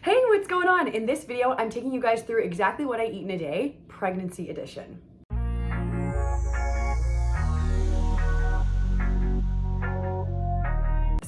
Hey, what's going on? In this video, I'm taking you guys through exactly what I eat in a day, pregnancy edition.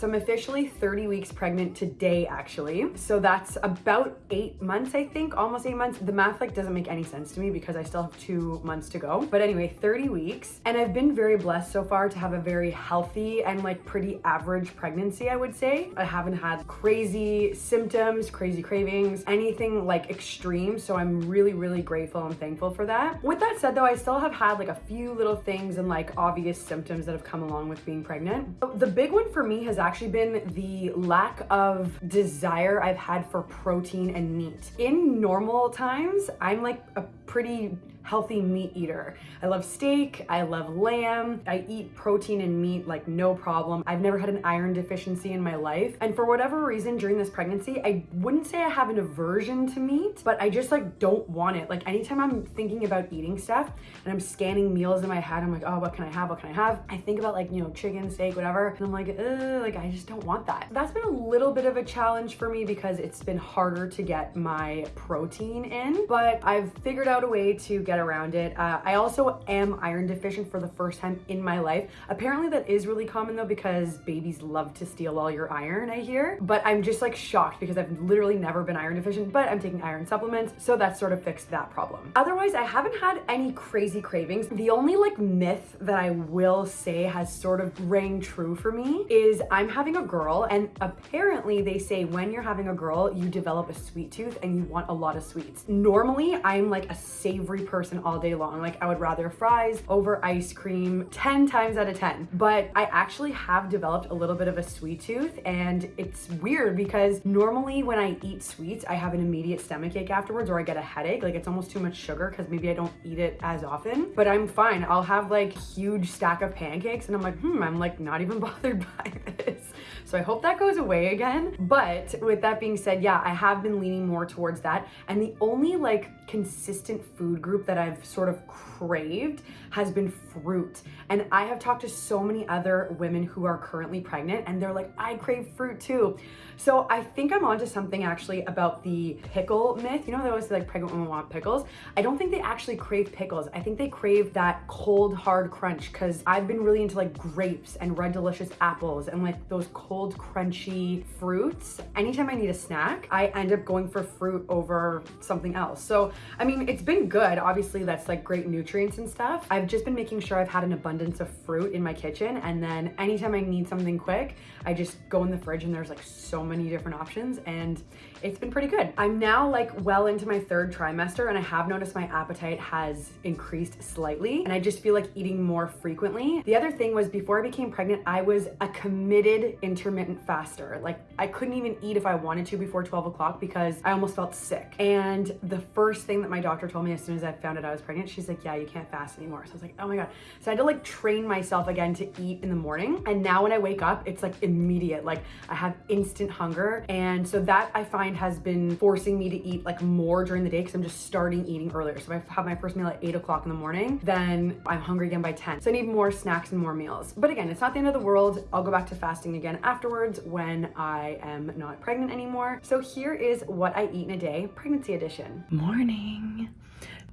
So I'm officially 30 weeks pregnant today, actually. So that's about eight months, I think, almost eight months. The math like doesn't make any sense to me because I still have two months to go. But anyway, 30 weeks. And I've been very blessed so far to have a very healthy and like pretty average pregnancy, I would say. I haven't had crazy symptoms, crazy cravings, anything like extreme. So I'm really, really grateful and thankful for that. With that said though, I still have had like a few little things and like obvious symptoms that have come along with being pregnant. The big one for me has actually actually been the lack of desire I've had for protein and meat. In normal times, I'm like a pretty healthy meat eater. I love steak, I love lamb, I eat protein and meat like no problem. I've never had an iron deficiency in my life. And for whatever reason during this pregnancy, I wouldn't say I have an aversion to meat, but I just like don't want it. Like anytime I'm thinking about eating stuff and I'm scanning meals in my head, I'm like, oh, what can I have? What can I have? I think about like, you know, chicken, steak, whatever. And I'm like, like, I just don't want that. That's been a little bit of a challenge for me because it's been harder to get my protein in, but I've figured out a way to get around it. Uh, I also am iron deficient for the first time in my life. Apparently that is really common though because babies love to steal all your iron, I hear. But I'm just like shocked because I've literally never been iron deficient, but I'm taking iron supplements. So that sort of fixed that problem. Otherwise, I haven't had any crazy cravings. The only like myth that I will say has sort of rang true for me is I'm having a girl and apparently they say when you're having a girl, you develop a sweet tooth and you want a lot of sweets. Normally, I'm like a savory person all day long. Like I would rather fries over ice cream 10 times out of 10. But I actually have developed a little bit of a sweet tooth and it's weird because normally when I eat sweets, I have an immediate stomach ache afterwards or I get a headache. Like it's almost too much sugar because maybe I don't eat it as often, but I'm fine. I'll have like huge stack of pancakes and I'm like, hmm, I'm like not even bothered by this. So I hope that goes away again. But with that being said, yeah, I have been leaning more towards that. And the only like consistent food group that I've sort of craved has been fruit. And I have talked to so many other women who are currently pregnant and they're like, I crave fruit too. So I think I'm onto something actually about the pickle myth. You know, they always say like pregnant women want pickles. I don't think they actually crave pickles. I think they crave that cold, hard crunch because I've been really into like grapes and red delicious apples and like those cold, crunchy fruits. Anytime I need a snack, I end up going for fruit over something else. So, I mean, it's been good. Obviously, that's like great nutrients and stuff. I've just been making sure I've had an abundance of fruit in my kitchen. And then anytime I need something quick, I just go in the fridge and there's like so many different options and it's been pretty good. I'm now like well into my third trimester and I have noticed my appetite has increased slightly and I just feel like eating more frequently. The other thing was before I became pregnant, I was a committed intermittent faster. Like I couldn't even eat if I wanted to before 12 o'clock because I almost felt sick. And the first thing that my doctor told me as soon as I found out I was pregnant, she's like, yeah, you can't fast anymore. So I was like, oh my God. So I had to like train myself again to eat in the morning. And now when I wake up, it's like immediate. Like I have instant hunger. And so that I find has been forcing me to eat like more during the day because I'm just starting eating earlier. So if I have my first meal at eight o'clock in the morning, then I'm hungry again by 10. So I need more snacks and more meals. But again, it's not the end of the world. I'll go back to fasting again afterwards when I am not pregnant anymore. So here is what I eat in a day, pregnancy edition. Morning.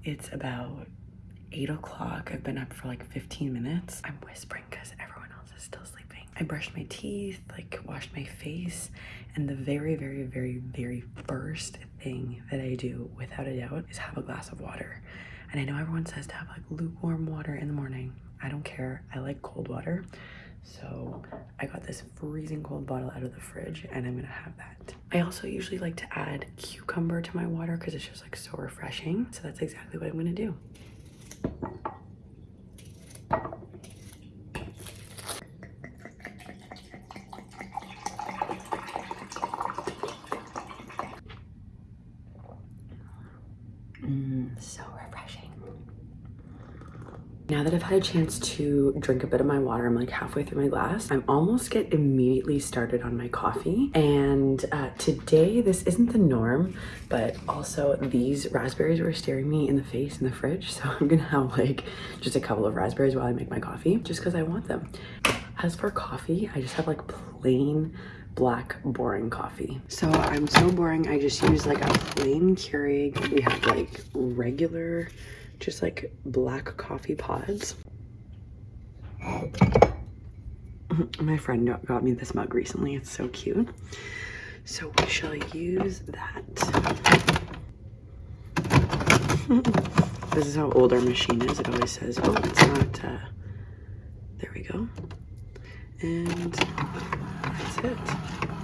It's about eight o'clock. I've been up for like 15 minutes. I'm whispering because everyone else is still sleeping. I brushed my teeth, like washed my face, and the very, very, very, very first thing that I do without a doubt is have a glass of water. And I know everyone says to have like lukewarm water in the morning. I don't care. I like cold water. So I got this freezing cold bottle out of the fridge and I'm gonna have that. I also usually like to add cucumber to my water because it's just like so refreshing. So that's exactly what I'm gonna do. Now that I've had a chance to drink a bit of my water, I'm like halfway through my glass. I'm almost get immediately started on my coffee. And uh, today, this isn't the norm, but also these raspberries were staring me in the face in the fridge. So I'm gonna have like just a couple of raspberries while I make my coffee, just because I want them. As for coffee, I just have like plain black boring coffee. So I'm so boring. I just use like a plain Keurig. We have like regular, just like black coffee pods. My friend got me this mug recently. It's so cute. So we shall use that. this is how old our machine is. It always says, oh, it's not, uh, there we go. And that's it.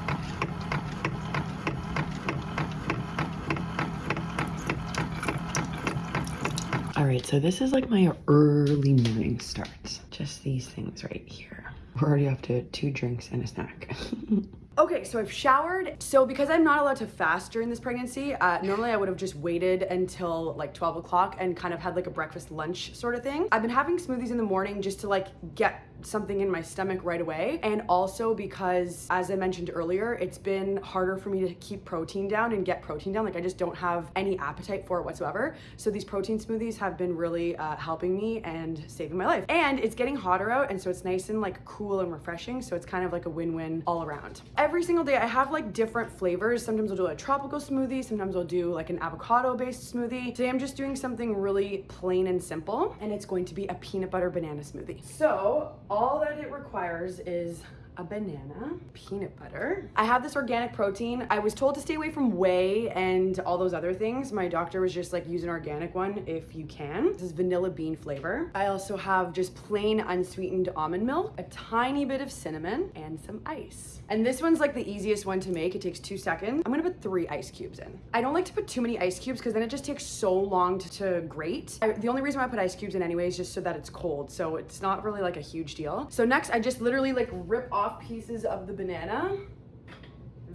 All right, so this is like my early morning starts. Just these things right here. We're already up to two drinks and a snack. Okay, so I've showered. So because I'm not allowed to fast during this pregnancy, uh, normally I would have just waited until like 12 o'clock and kind of had like a breakfast lunch sort of thing. I've been having smoothies in the morning just to like get something in my stomach right away. And also because, as I mentioned earlier, it's been harder for me to keep protein down and get protein down. Like I just don't have any appetite for it whatsoever. So these protein smoothies have been really uh, helping me and saving my life. And it's getting hotter out and so it's nice and like cool and refreshing. So it's kind of like a win-win all around. Every single day I have like different flavors. Sometimes I'll do a tropical smoothie. Sometimes I'll do like an avocado based smoothie. Today I'm just doing something really plain and simple and it's going to be a peanut butter banana smoothie. So all that it requires is a banana, peanut butter. I have this organic protein. I was told to stay away from whey and all those other things. My doctor was just like, use an organic one if you can. This is vanilla bean flavor. I also have just plain unsweetened almond milk, a tiny bit of cinnamon, and some ice. And this one's like the easiest one to make. It takes two seconds. I'm gonna put three ice cubes in. I don't like to put too many ice cubes because then it just takes so long to, to grate. I, the only reason why I put ice cubes in anyway is just so that it's cold. So it's not really like a huge deal. So next I just literally like rip off off pieces of the banana.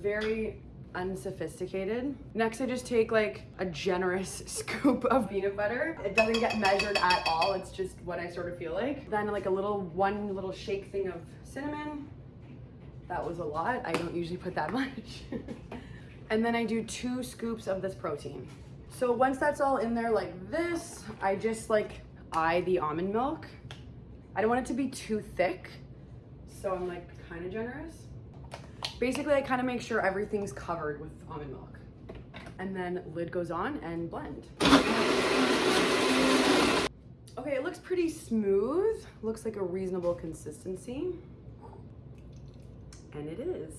Very unsophisticated. Next, I just take like a generous scoop of peanut butter. It doesn't get measured at all. It's just what I sort of feel like. Then like a little, one little shake thing of cinnamon. That was a lot. I don't usually put that much. and then I do two scoops of this protein. So once that's all in there like this, I just like eye the almond milk. I don't want it to be too thick. So I'm like kind of generous. Basically, I kind of make sure everything's covered with almond milk. And then lid goes on and blend. Okay, it looks pretty smooth. Looks like a reasonable consistency. And it is.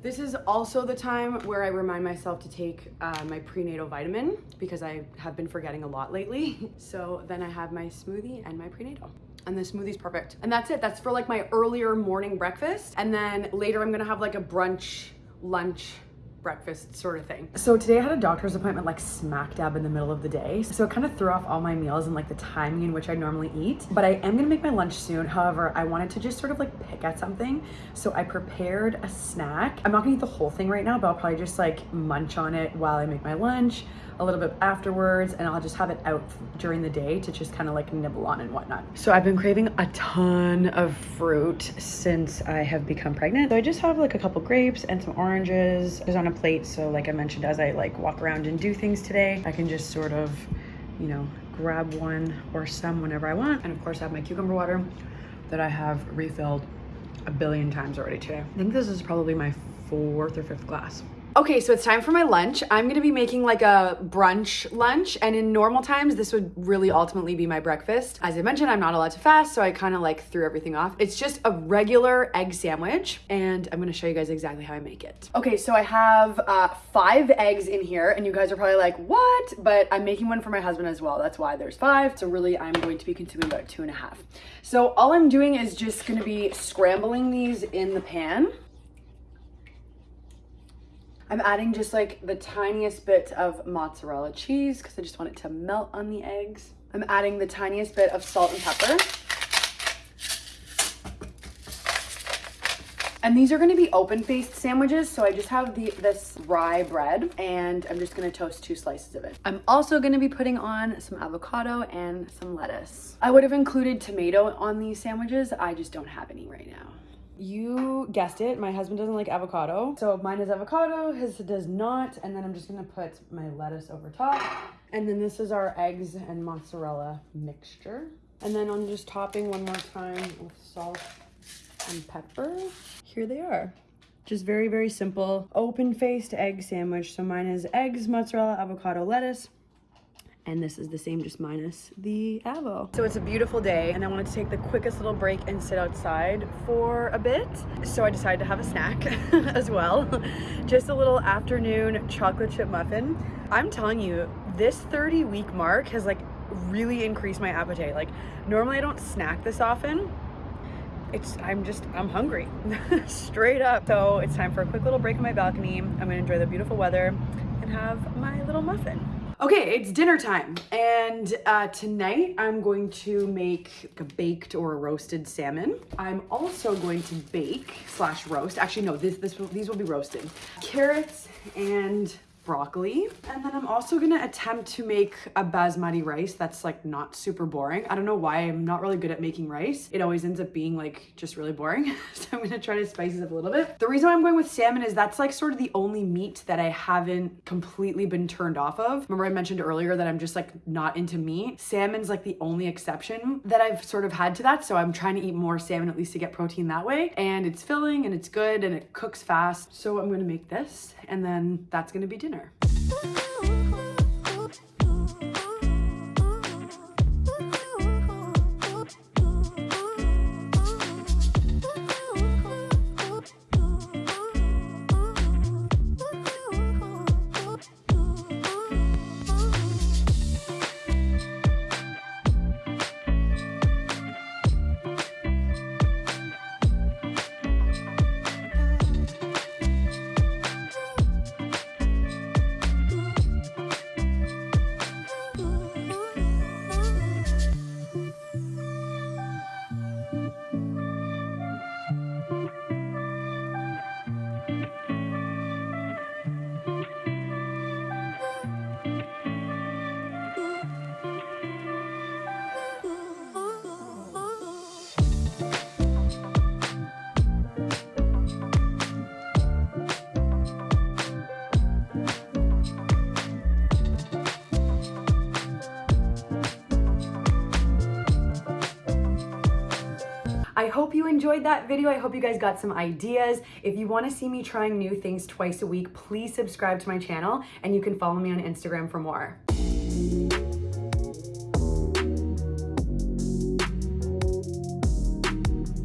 This is also the time where I remind myself to take uh, my prenatal vitamin because I have been forgetting a lot lately. So then I have my smoothie and my prenatal and the smoothie's perfect. And that's it. That's for like my earlier morning breakfast. And then later I'm gonna have like a brunch, lunch, breakfast sort of thing. So today I had a doctor's appointment like smack dab in the middle of the day. So it kind of threw off all my meals and like the timing in which I normally eat. But I am gonna make my lunch soon. However, I wanted to just sort of like pick at something. So I prepared a snack. I'm not gonna eat the whole thing right now, but I'll probably just like munch on it while I make my lunch a little bit afterwards and I'll just have it out during the day to just kind of like nibble on and whatnot. So I've been craving a ton of fruit since I have become pregnant. So I just have like a couple grapes and some oranges just on a plate. So like I mentioned, as I like walk around and do things today, I can just sort of, you know, grab one or some whenever I want. And of course I have my cucumber water that I have refilled a billion times already today. I think this is probably my fourth or fifth glass. Okay, so it's time for my lunch. I'm gonna be making like a brunch lunch, and in normal times, this would really ultimately be my breakfast. As I mentioned, I'm not allowed to fast, so I kind of like threw everything off. It's just a regular egg sandwich, and I'm gonna show you guys exactly how I make it. Okay, so I have uh, five eggs in here, and you guys are probably like, what? But I'm making one for my husband as well. That's why there's five. So really, I'm going to be consuming about two and a half. So all I'm doing is just gonna be scrambling these in the pan. I'm adding just like the tiniest bit of mozzarella cheese because I just want it to melt on the eggs. I'm adding the tiniest bit of salt and pepper. And these are gonna be open-faced sandwiches, so I just have the this rye bread, and I'm just gonna toast two slices of it. I'm also gonna be putting on some avocado and some lettuce. I would have included tomato on these sandwiches, I just don't have any right now. You guessed it, my husband doesn't like avocado. So mine is avocado, his does not. And then I'm just gonna put my lettuce over top. And then this is our eggs and mozzarella mixture. And then I'm just topping one more time with salt and pepper. Here they are. Just very, very simple open-faced egg sandwich. So mine is eggs, mozzarella, avocado, lettuce. And this is the same, just minus the avo. So it's a beautiful day and I wanted to take the quickest little break and sit outside for a bit. So I decided to have a snack as well. Just a little afternoon chocolate chip muffin. I'm telling you, this 30 week mark has like really increased my appetite. Like normally I don't snack this often. It's, I'm just, I'm hungry, straight up. So it's time for a quick little break on my balcony. I'm gonna enjoy the beautiful weather and have my little muffin. Okay, it's dinner time, and uh, tonight I'm going to make a baked or a roasted salmon. I'm also going to bake slash roast. Actually, no, this this will, these will be roasted. Carrots and broccoli. And then I'm also gonna attempt to make a basmati rice that's like not super boring. I don't know why I'm not really good at making rice. It always ends up being like just really boring. so I'm gonna try to spice it up a little bit. The reason why I'm going with salmon is that's like sort of the only meat that I haven't completely been turned off of. Remember I mentioned earlier that I'm just like not into meat. Salmon's like the only exception that I've sort of had to that. So I'm trying to eat more salmon at least to get protein that way. And it's filling and it's good and it cooks fast. So I'm gonna make this and then that's gonna be dinner dinner. I hope you enjoyed that video. I hope you guys got some ideas. If you wanna see me trying new things twice a week, please subscribe to my channel and you can follow me on Instagram for more.